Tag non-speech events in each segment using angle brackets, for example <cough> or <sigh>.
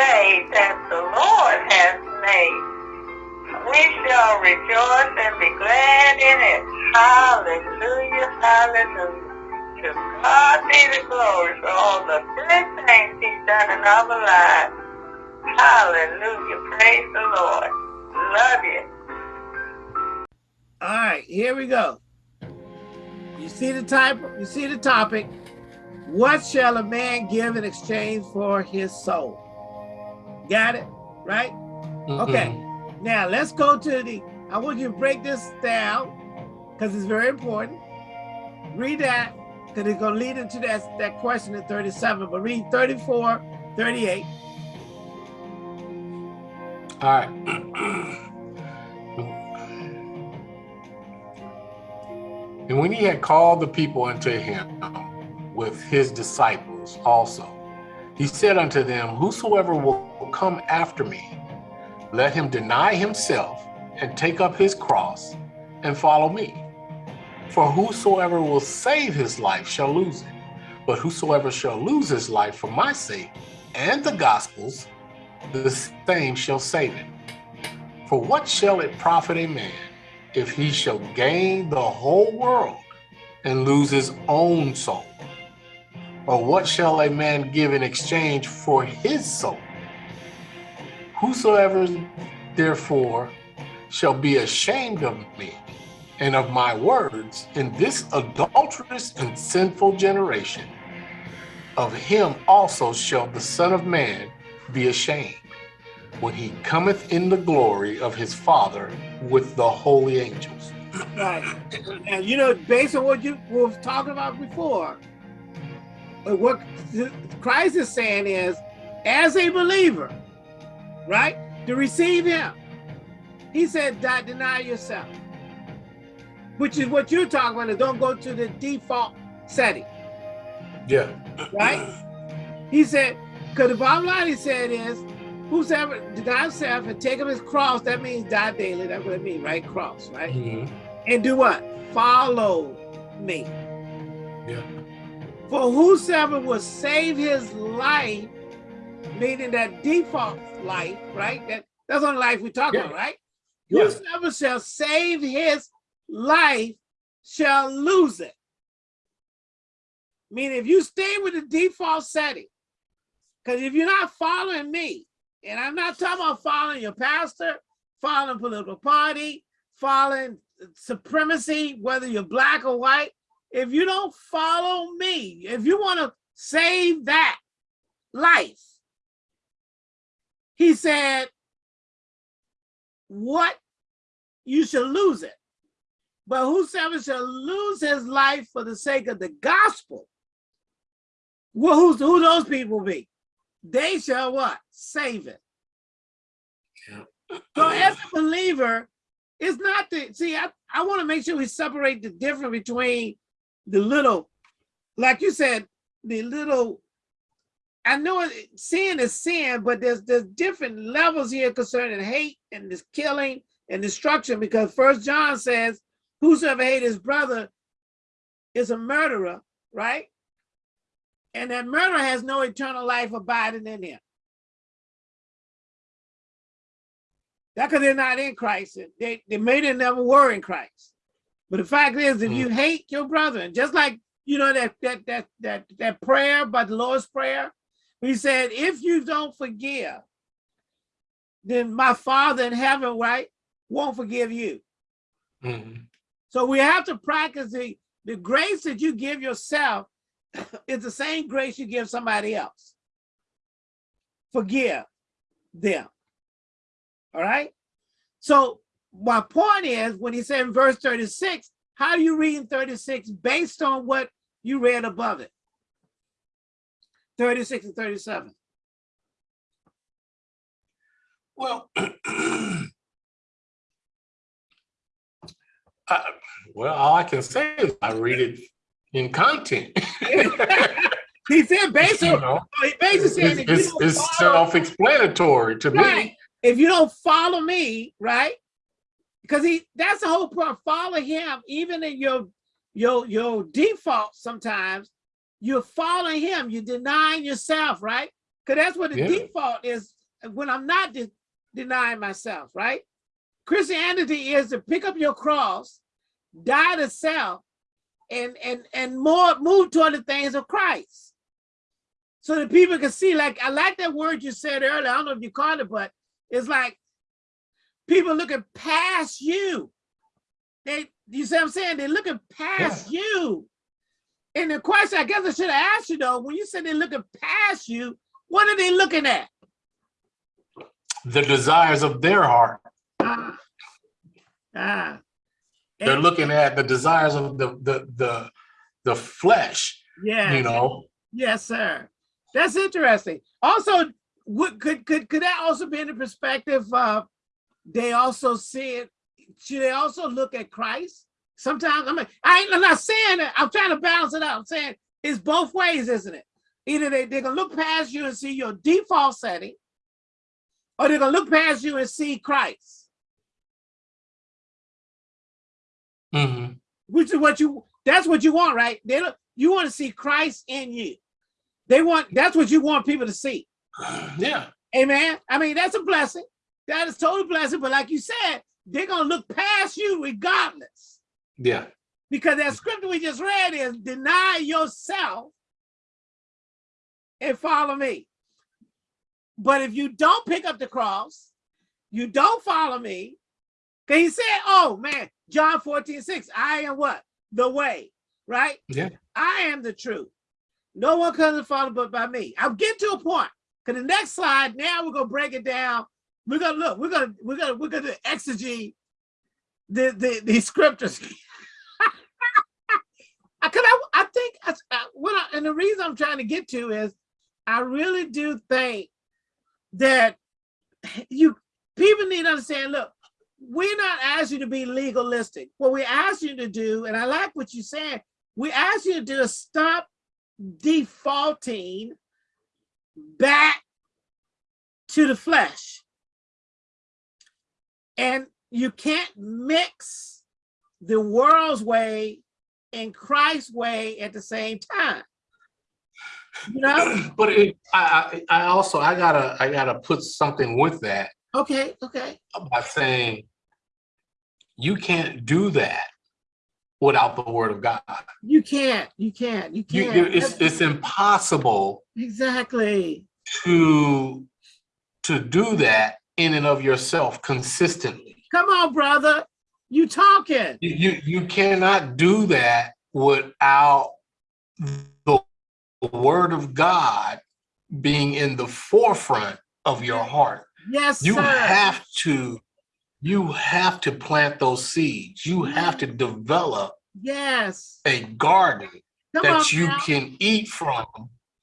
day that the Lord has made. We shall rejoice and be glad in it. Hallelujah, hallelujah. To God be the glory for all the good things he's done in our lives. Hallelujah, praise the Lord. Love you. All right, here we go. You see the type, you see the topic. What shall a man give in exchange for his soul? Got it? Right? Mm. Okay. Now let's go to the, I want you to break this down because it's very important. Read that because it's going to lead into that, that question in 37, but read 34, 38. All right. <clears throat> and when he had called the people unto him, with his disciples also. He said unto them, Whosoever will come after me, let him deny himself and take up his cross and follow me. For whosoever will save his life shall lose it, but whosoever shall lose his life for my sake and the gospel's, the same shall save it. For what shall it profit a man if he shall gain the whole world and lose his own soul? Or what shall a man give in exchange for his soul? Whosoever therefore shall be ashamed of me and of my words in this adulterous and sinful generation, of him also shall the Son of Man be ashamed when he cometh in the glory of his Father with the holy angels. Right. And you know, based on what you were talking about before, what Christ is saying is, as a believer, right, to receive him, he said, die deny yourself, which is what you're talking about. Don't go to the default setting. Yeah. Right? He said, because the bottom line he said is, whosoever deny himself and take up his cross, that means die daily. That's what it means, right? Cross, right? Mm -hmm. And do what? Follow me. Yeah. For whosoever will save his life, meaning that default life, right? That that's on life we talk yeah. about, right? Yeah. Whosoever shall save his life shall lose it. Meaning if you stay with the default setting, because if you're not following me, and I'm not talking about following your pastor, following political party, following supremacy, whether you're black or white, if you don't follow me, if you want to save that life, he said, what? You shall lose it. But whosoever shall lose his life for the sake of the gospel, well, who's, who those people be? They shall what? Save it. Yeah. So as a believer, it's not the, see, I, I want to make sure we separate the difference between the little, like you said, the little, I know sin is sin, but there's there's different levels here concerning hate and this killing and destruction because first John says, whosoever hate his brother is a murderer, right? And that murderer has no eternal life abiding in him. That because they're not in Christ. They, they may they never were in Christ. But the fact is, if mm. you hate your brother, and just like you know that that that that that prayer by the Lord's prayer, he said, if you don't forgive, then my Father in heaven, right, won't forgive you. Mm -hmm. So we have to practice the the grace that you give yourself <coughs> is the same grace you give somebody else. Forgive them. All right. So my point is when he said in verse 36, how do you read in 36 based on what you read above it? 36 and 37. Well, <clears throat> I, well, all I can say is I read it in content. <laughs> he said basically, you know, he basically said it's, it's self-explanatory to right. me. If you don't follow me, right, because he that's the whole point. Follow him, even in your your your default. Sometimes you're following him. You're denying yourself, right? Because that's what the Yeah. default is when I'm not de- denying myself, right? Christianity is to pick up your cross, die to self, and and and more move toward the things of Christ. So that people can see, like I like that word you said earlier. I don't know if you caught it, but it's like people looking past you. They you see what I'm saying? They're looking past you. And the question I guess I should have asked you though, when you said they're looking past you, what are they looking at? The desires of their heart. Ah. Ah. They're And- looking at the desires of the the the the flesh, Yeah. you know. Yes, sir. That's interesting. Also, what could could could that also be in the perspective of they also see it? Should they also look at Christ? Sometimes I mean, I ain't, I'm not saying that. I'm trying to balance it out. I'm saying it's both ways, isn't it? Either they, they're gonna look past you and see your default setting, or they're gonna look past you and see Christ, Mhm. which is what you that's what you want, right? They don't, you want to see Christ in you. They want that's what you want people to see. <sighs> Yeah. Amen. I mean, that's a blessing. That is total blessing. But like you said, they're gonna look past you regardless. Yeah. Because that scripture we just read is deny yourself and follow me. But if you don't pick up the cross, you don't follow me. Because he said, oh man, John 14, 6, I am what? The way, right? Yeah. I am the truth. No one comes to Father but by me. I'm getting to a point. Because the next slide, now we're gonna break it down. We're gonna look, we're gonna, we're gonna, we're gonna exegete the the, the scriptures. <laughs> Could I, I think I- what I, and the reason I'm trying to get to is I really do think that you people need to understand, look, we're not asking you to be legalistic. What we ask you to do, and I like what you said, we ask you to do is stop defaulting back to the flesh. And you can't mix the world's way and Christ's way at the same time. You know? <clears throat> but it, I, I I also I gotta I gotta put something with that Okay, okay. by saying you can't do that without the word of God. You can't, you can't, you You, can't. you it's it's impossible exactly. to to do that in and of yourself consistently. Come on, brother. You talking. You you, you cannot do that without the word of God being in the forefront of your heart. Yes, You sir. have to you have to plant those seeds. You have to develop yes. a garden Come on that you now. can eat from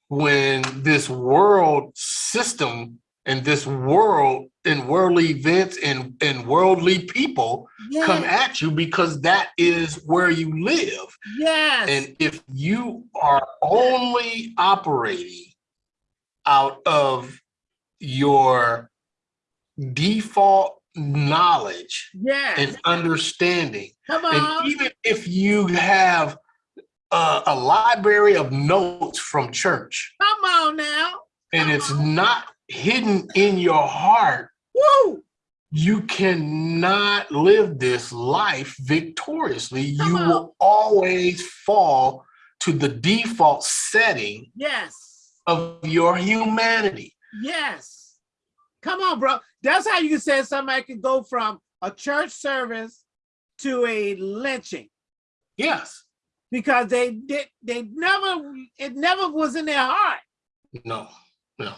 when this world system and this world and worldly events and, and worldly people come at you because that is where you live. yes. And if you are only operating out of your default knowledge yes. and understanding, Come and even if you have a, a library of notes from church Come on now. and it's not hidden in your heart, Woo. you cannot live this life victoriously. Come You on. will always fall to the default setting Yes. of your humanity. Yes. Come on, bro. That's how you can say somebody could go from a church service to a lynching Yes. because they did they never it never was in their heart. No. No.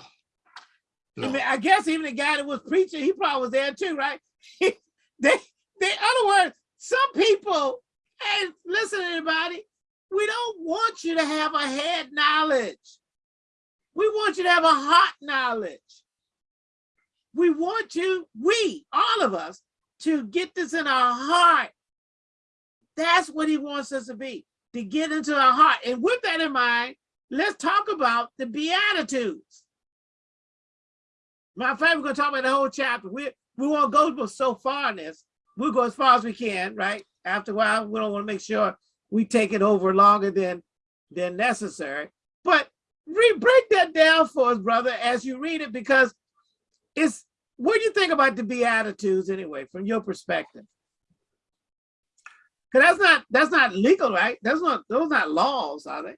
I, No. I guess even the guy that was preaching, he probably was there too, right? <laughs> they, they, in other words, some people, hey, listen, to everybody, we don't want you to have a head knowledge. We want you to have a heart knowledge. We want you, we, all of us, to get this in our heart. That's what he wants us to be, to get into our heart. And with that in mind, let's talk about the Beatitudes. Matter of fact, we're gonna talk about the whole chapter. We we won't go so far in this. We'll go as far as we can, right? After a while, we don't want to make sure we take it over longer than than necessary. But re break that down for us, brother, as you read it, because it's what do you think about the Beatitudes anyway, from your perspective? Because that's not that's not legal, right? That's not those not laws, are they?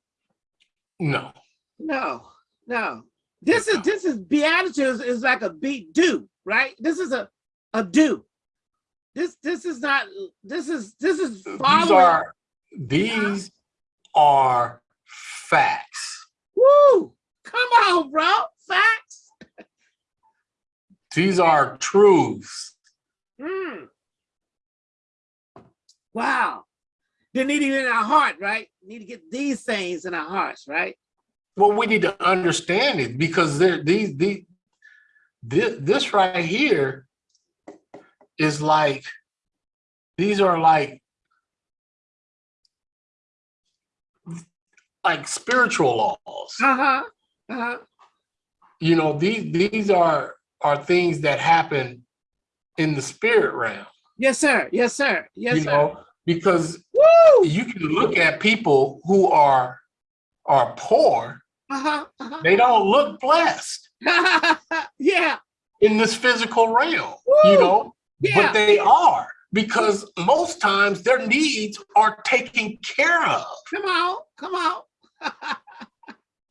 No. No, no. This is this is Beatitudes is like a be do, right? This is a a do. This this is not this is this is following. These are these are facts. Woo! Come on, bro. Facts. These are truths. Mm. Wow. They need it in our heart, right? Need to get these things in our hearts, right? Well, we need to understand it because there these these this, this right here is like these are like like spiritual laws. Uh-huh. Uh-huh. You know, these these are are things that happen in the spirit realm. Yes, sir. Yes, sir. Yes, you sir. know, because Woo! you can look at people who are are poor, Uh-huh. uh-huh. they don't look blessed <laughs> yeah. in this physical realm, Woo! you know, Yeah. but they are because most times their needs are taken care of. Come on. Come on. <laughs>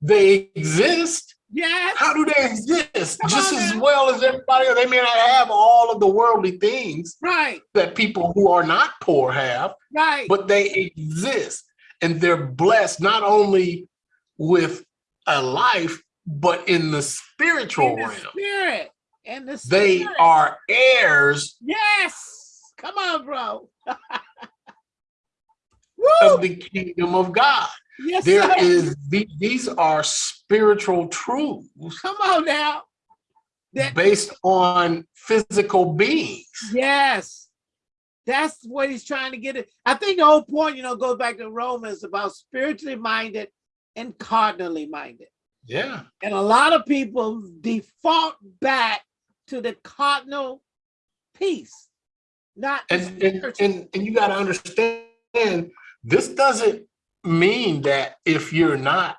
They exist. yes. How do they exist? Come Just on as well as everybody else. They may not have all of the worldly things Right. that people who are not poor have, Right. but they exist and they're blessed not only with a life, but in the spiritual in the realm. spirit. And the They are heirs Yes. Come on, bro. <laughs> Of the kingdom of God. Yes, There sir. is these are spiritual truths Come on now. That based on physical beings. yes. That's what he's trying to get it. I think the whole point, you know, goes back to Romans about spiritually minded and carnally minded. Yeah. And a lot of people default back to the carnal piece, not And and, and, and you got to understand this doesn't mean that if you're not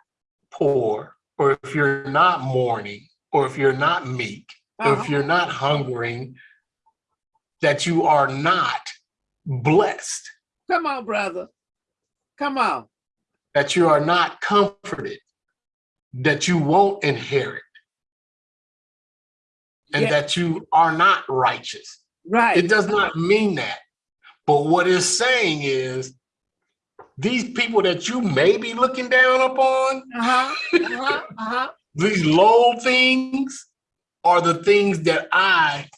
poor or if you're not mourning or if you're not meek or Uh-huh. if you're not hungering that you are not blessed Come on, brother. Come on. That you are not comforted that you won't inherit and Yeah, that you are not righteous right. It does not mean that. But what it's saying is these people that you may be looking down upon, Uh-huh. Uh-huh. Uh-huh. <laughs> these low things are the things that I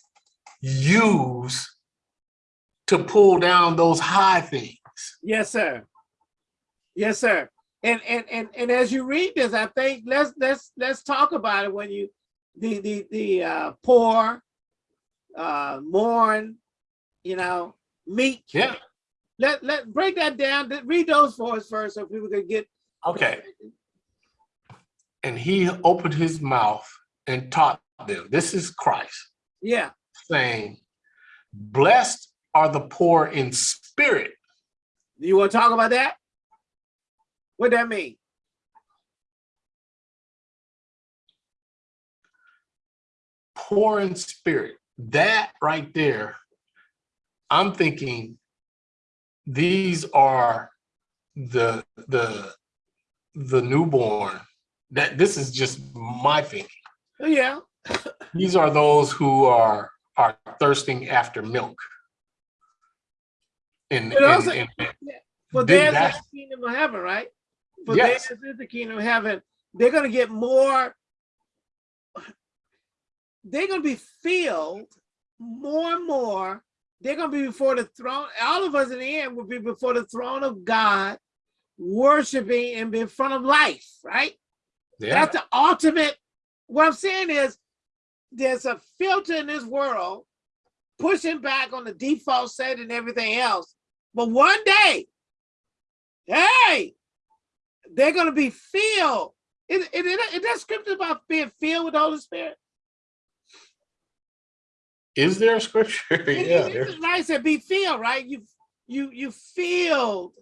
use to pull down those high things. Yes, sir. Yes, sir. And and and and as you read this, I think let's let's let's talk about it when you the the the uh poor, uh mourn, you know, meek. Yeah. Let let break that down. Read those for us first so people can get Okay. And he opened his mouth and taught them. This is Christ yeah. saying, Blessed are the poor in spirit. You want to talk about that? What that mean? poor in spirit. That right there, I'm thinking these are the the the newborn. That this is just my thinking. Oh, yeah. <laughs> These are those who are are thirsting after milk. And, and, and For Did theirs that- the kingdom of heaven, right? For Yes. theirs is the kingdom of heaven. They're gonna get more. They're gonna be filled more and more. They're gonna be before the throne. All of us in the end will be before the throne of God, worshiping and be in front of life, right? yeah, That's the ultimate. What I'm saying is there's a filter in this world pushing back on the default set and everything else. But one day, hey, they're going to be filled. Is, is, is that scripture about being filled with the Holy Spirit? is there a scripture? <laughs> Yeah, it there's is nice to be filled, right? You you you filled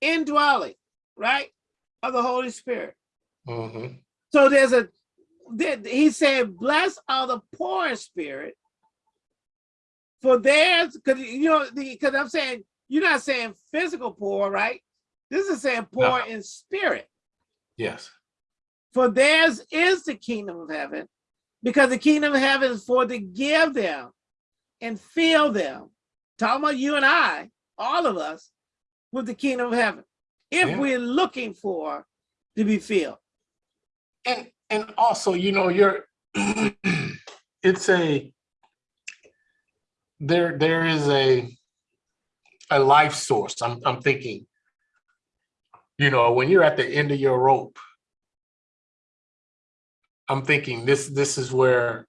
indwelling, right? Of the Holy Spirit. mhm. So there's a, he said, blessed are the poor in spirit. For theirs, because you know, because I'm saying, you're not saying physical poor, right? This is saying poor in spirit. Yes. For theirs is the kingdom of heaven, because the kingdom of heaven is for to give them and fill them. Talking about you and I, all of us, with the kingdom of heaven. If Yeah. we're looking for to be filled. And and also, you know, you're <clears throat> it's a there there is a a life source. I'm I'm thinking, you know, when you're at the end of your rope, I'm thinking this this is where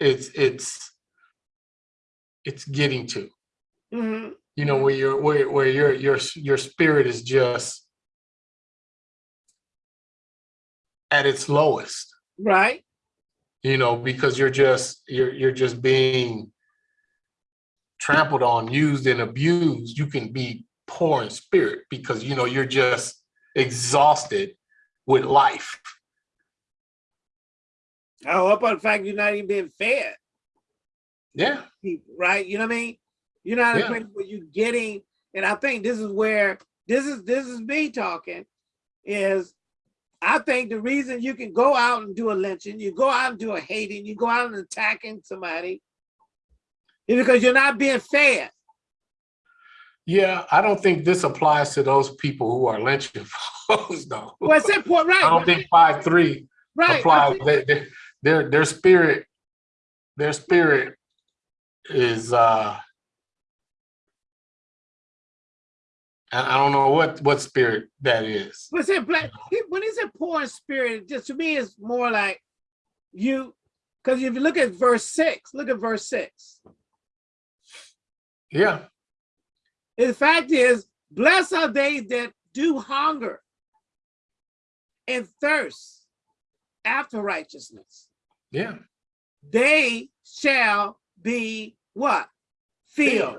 it's it's it's getting to. Mhm. You know, where you're where where your your your spirit is just at its lowest. Right? you know, because you're just you're you're just being trampled on, used and abused, you can be poor in spirit because you know you're just exhausted with life. Oh, up on the fact you're not even being fed, Yeah, right? You know what I mean? You're not Yeah. where you're getting, and I think this is where this is this is me talking, is I think the reason you can go out and do a lynching, you go out and do a hating, you go out and attacking somebody, is because you're not being fed. Yeah. I don't think this applies to those people who are lynching <laughs> folks, though. Well, it's important, right? I don't think five three right. applies. They, they, their their spirit, their spirit is uh I don't know what what spirit that is. But it black he- when he said poor in spirit, just to me it's more like you because if you look at verse six, look at verse six. Yeah, The fact is, blessed are they that do hunger and thirst after righteousness. yeah, They shall be what? Filled.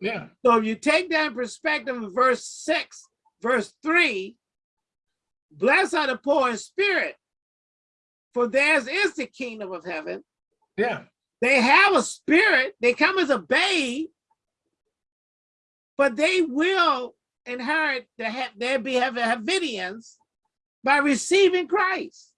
yeah, So if you take that in perspective of verse six, verse three, blessed are the poor in spirit, for theirs is the kingdom of heaven. yeah, They have a spirit, they come as a babe, but they will inherit the their be have Havidians by receiving Christ.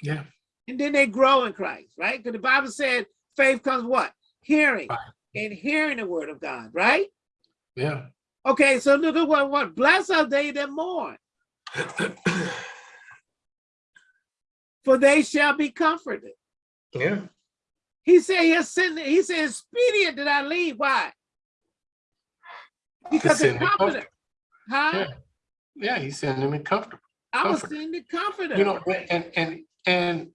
yeah, And then they grow in Christ, right? Because the Bible said faith comes what? Hearing Right. and hearing the word of God, right? yeah. Okay, so look at what what blessed are they that mourn, <coughs> for they shall be comforted. Yeah, He said he has sent, he said expedient did I leave. Why? Because send the. Huh? Yeah. yeah. He's sending me comfortable. I was sending the comforter. You know, and and and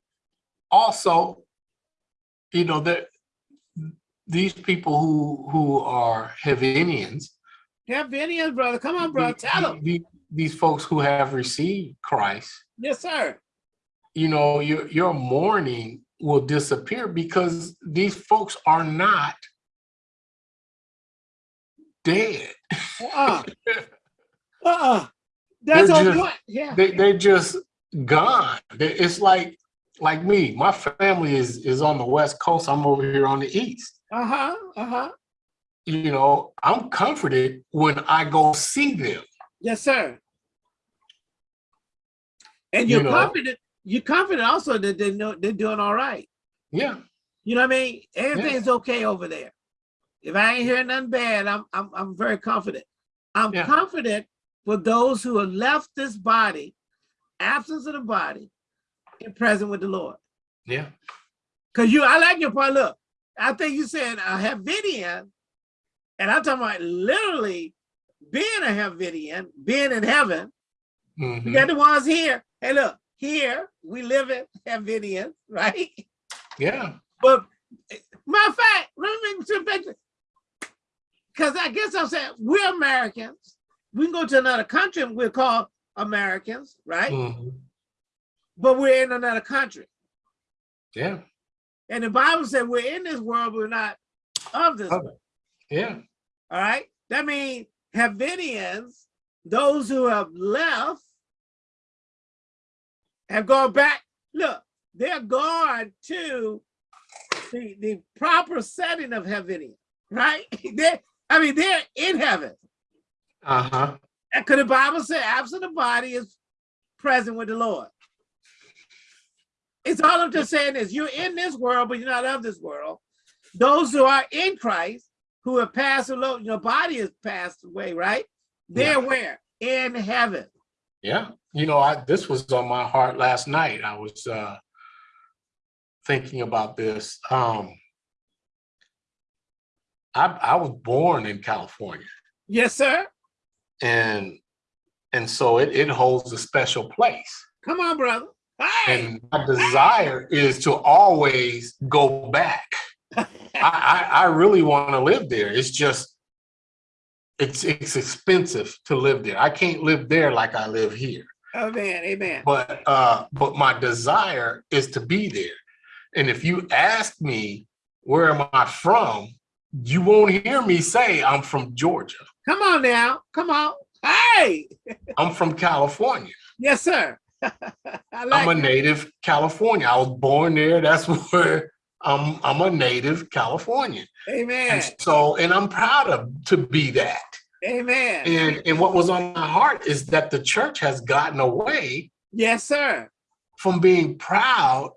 also, you know that these people who who are Heavenians, Have Vinny brother. Come on, bro. the- Tell them. the- these folks who have received Christ, Yes, sir. you know, your your mourning will disappear because these folks are not dead. Uh-uh. <laughs> Uh-uh. That's They're just-. Yeah. They they're just gone. It's like like me. My family is is on the west coast. I'm over here on the east. Uh-huh. Uh-huh. You know, I'm comforted when I go see them. Yes, sir. And You you're know. confident, you're confident also that they know they're doing all right. Yeah, You know what I mean? Everything's okay over there. If I ain't hearing nothing bad, I'm I'm I'm very confident. I'm Yeah. confident for those who have left this body, absence of the body, and present with the Lord. yeah, Cause you, I like your point. Look, I think you said a Havidian, and I'm talking about literally being a Havidian, being in heaven. You mhm, got the ones here. Hey, look, here we live in Havidian, <laughs> right? yeah, But matter of fact, let me make some picture. Because I guess I'm saying we're Americans. We can go to another country and we're called Americans, right? mhm, But we're in another country. yeah, And the Bible said we're in this world, we're not of this world. yeah, All right. That means Havidians, those who have left, have gone back. Look, they're gone to the, the proper setting of heaven, right? <laughs> they I mean, they're in heaven. Uh-huh. Because the Bible said, absent the body is present with the Lord. It's all I'm just saying is you're in this world, but you're not of this world. Those who are in Christ, who have passed along, your body has passed away, right? They're Yeah. where? In heaven. Yeah. You know, I this was on my heart last night. I was uh thinking about this. Um I I was born in California Yes, sir. and and so it, it holds a special place. Come on, brother. Hey. And my desire is to always go back. <laughs> I, I, I really want to live there. It's just it's it's expensive to live there. I can't live there like I live here. Amen. Amen. But uh but my desire is to be there. And if you ask me where am I from, you won't hear me say I'm from Georgia. Come on now. Come on. Hey. <laughs> I'm from California. Yes, sir. <laughs> I like I'm a it. native California. I was born there. That's <laughs> where I'm I'm a native Californian. Amen. And so and I'm proud of to be that. Amen. And and what was on my heart is that the church has gotten away Yes, sir. from being proud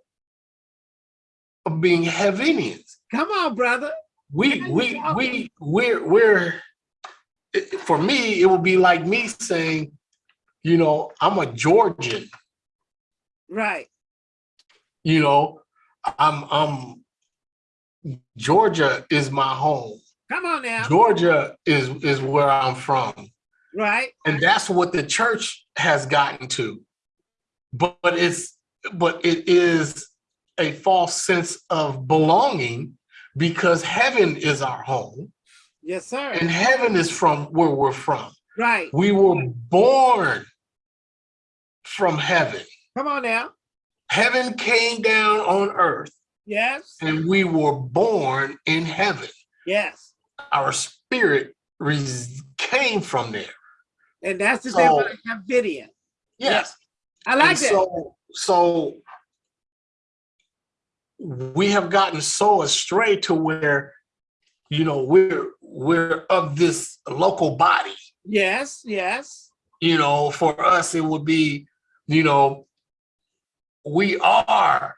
of being Heavenians. Come on, brother. We we we we're we're for me, it would be like me saying, you know, I'm a Georgian, Right. you know, I'm I'm Georgia is my home. Come on now. Georgia is is where I'm from. Right. And that's what the church has gotten to. But, but it's but it is a false sense of belonging because heaven is our home Yes, sir. and heaven is from where we're from. right. We were born from heaven. Come on now. Heaven came down on earth Yes. and we were born in heaven. Yes. Our spirit res- came from there. And that's the thing So- about Havidian. Yes. I like And that. So, so we have gotten so astray to where, you know, we're we're of this local body. yes. Yes. You know, for us it would be, you know, we are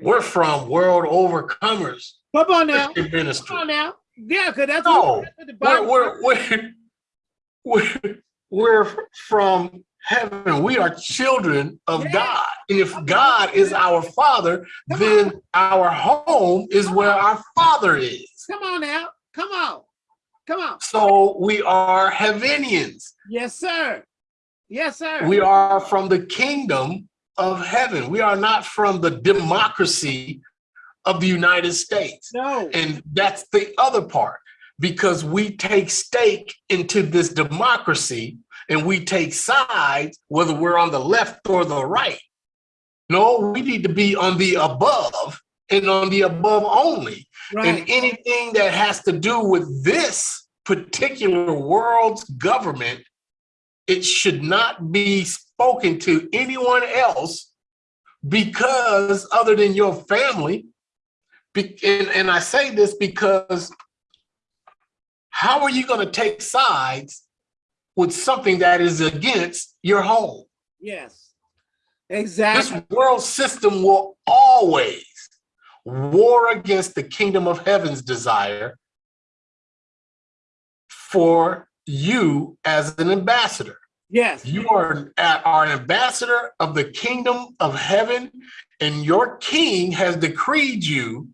we're from World Overcomers Come on now. Christian Come on now. Yeah, because that's, No, what, that's what the Bible we're we're <laughs> we're, we're from heaven. We are children of. God. And if God is our father, Come then our home is where our father is. Come on now. Come on. Come on. So we are Heavenians. Yes, sir. Yes, sir. We are from the kingdom of heaven. We are not from the democracy of the United States. no. And that's the other part, because we take stake into this democracy and we take sides, whether we're on the left or the right. No, we need to be on the above and on the above only. right. And anything that has to do with this particular world's government, it should not be spoken to anyone else because other than your family. And, and I say this because how are you going to take sides with something that is against your home? yes. Exactly. This world system will always war against the kingdom of heaven's desire for you as an ambassador. Yes. You are, uh, are an ambassador of the kingdom of heaven, and your king has decreed you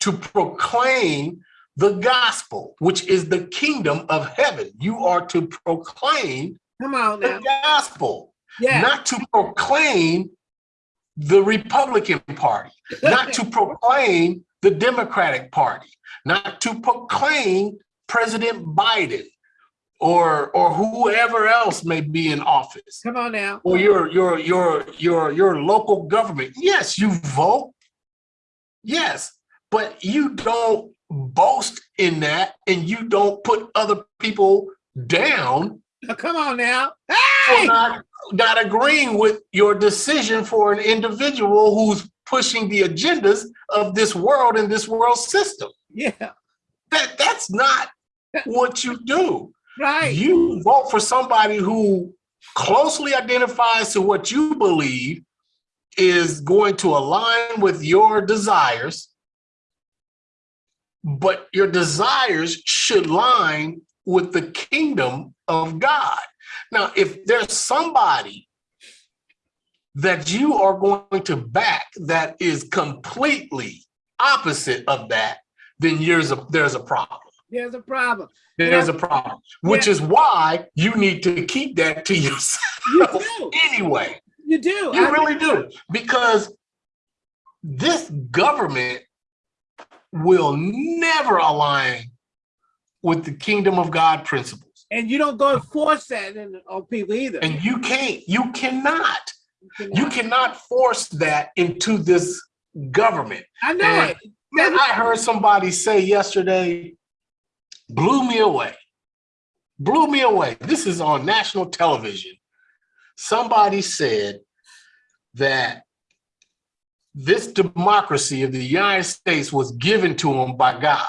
to proclaim the gospel, which is the kingdom of heaven. You are to proclaim Come on now. the gospel Yeah. not to proclaim the Republican Party, not to proclaim the Democratic Party, not to proclaim President Biden or or whoever else may be in office Come on now. or your your your your your local government. Yes, you vote. Yes, but you don't boast in that and you don't put other people down Come on now. Hey! not not agreeing with your decision for an individual who's pushing the agendas of this world and this world system. Yeah. That that's not what you do. Right. You vote for somebody who closely identifies to what you believe is going to align with your desires, but your desires should line with the kingdom of God. Now, if there's somebody that you are going to back that is completely opposite of that, then there's a, there's a problem. There's a problem. There's a problem, which Yeah. is why you need to keep that to <laughs> yourself You do. anyway. You do. You I- really do, because this government will never align with the kingdom of God principles. and you don't go and force that in, on people either. And you can't, you cannot, You you cannot force that into this government. I know and- it. Man, I heard somebody say yesterday, blew me away. Blew me away. This is on national television. Somebody said that this democracy of the United States was given to them by God.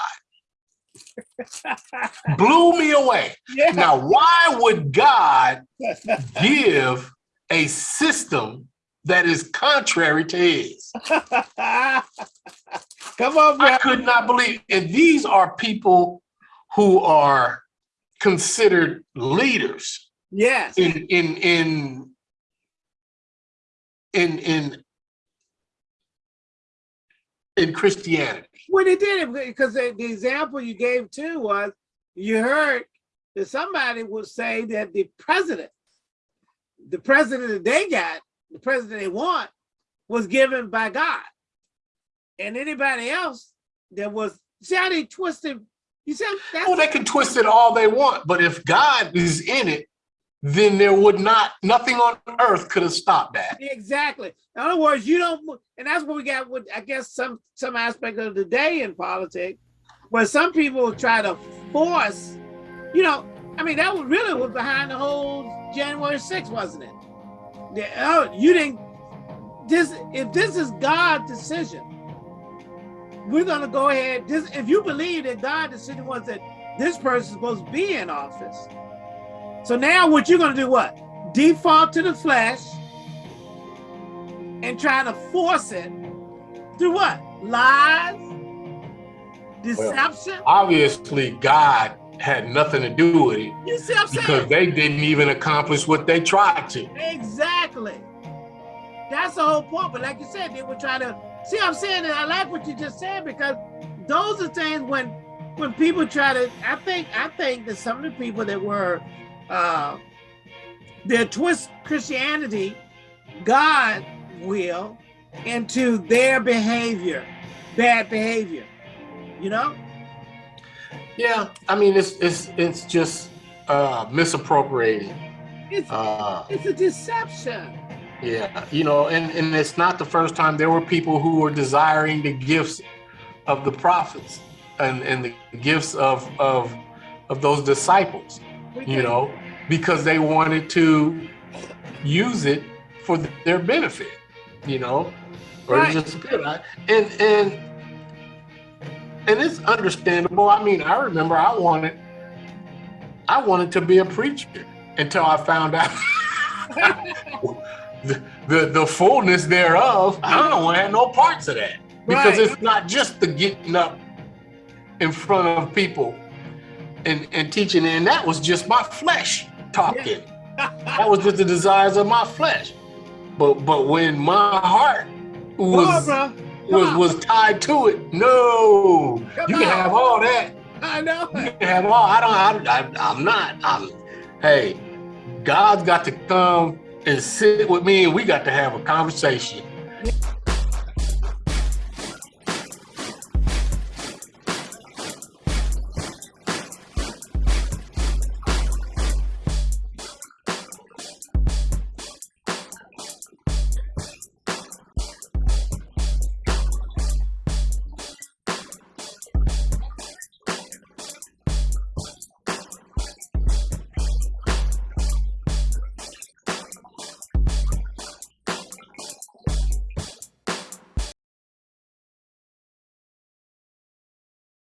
<laughs> Blew me away. yeah. Now, why would God <laughs> give a system that is contrary to his? <laughs> Come on, bro. I could not believe, and these are people who are considered leaders Yes. in in in in in in Christianity. Well, they did it because the, the example you gave too was you heard that somebody would say that the president, the president that they got, the president they want, was given by God. And anybody else that was, see how they twisted, you said that's Oh, they can twist it all they want, but if God is in it, then there would not nothing on earth could have stopped that. Exactly. In other words, you don't, and that's what we got with, I guess, some some aspect of the day in politics, where some people try to force, you know, I mean, that was really was behind the whole January 6th, wasn't it? The- oh, you didn't, this, if this is God's decision, we're gonna go ahead, this, if you believe that God decision was that this person is supposed to be in office, so now what you're gonna do what? Default to the flesh, and try to force it through what? Lies, deception. Obviously, God had nothing to do with it you see what I'm saying because saying? they didn't even accomplish what they tried to. Exactly. That's the whole point. But like you said, they were trying to see. what I'm saying, and I like what you just said because those are things when when people try to. I think I think that some of the people that were uh, they twist Christianity, God will, into their behavior, bad behavior. You know. Yeah, I mean it's it's it's just uh misappropriating. It's Uh it's a deception. yeah, you know, and and it's not the first time there were people who were desiring the gifts of the prophets and and the gifts of of of those disciples, you know, because they wanted to use it for their benefit, you know, or Right. just and and and it's understandable. I mean, I remember I wanted I wanted to be a preacher until I found out <laughs> the, the the fullness thereof. I don't want to have no parts of that because Right. it's not just the getting up in front of people and and teaching, and that was just my flesh talking. That was just the desires of my flesh. But but when my heart was was on. was tied to it, no, Come you can on. have all that. I know. You can have all. I don't. I, I, I'm not. I'm. Hey, God's got to come and sit with me, and we got to have a conversation.